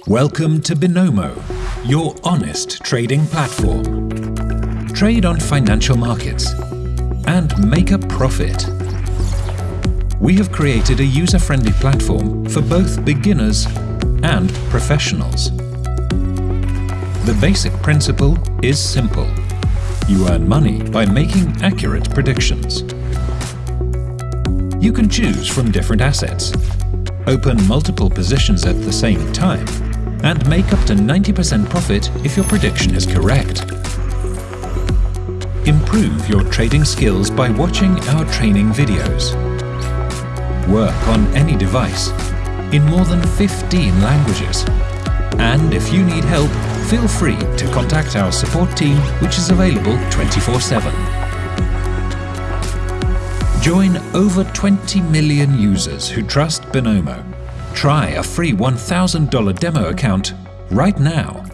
Welcome to Binomo, your honest trading platform. Trade on financial markets and make a profit. We have created a user-friendly platform for both beginners and professionals. The basic principle is simple. You earn money by making accurate predictions. You can choose from different assets, open multiple positions at the same time, and make up to 90% profit if your prediction is correct. Improve your trading skills by watching our training videos. Work on any device, in more than 15 languages. And if you need help, feel free to contact our support team which is available 24-7. Join over 20 million users who trust Binomo Try a free $1,000 demo account right now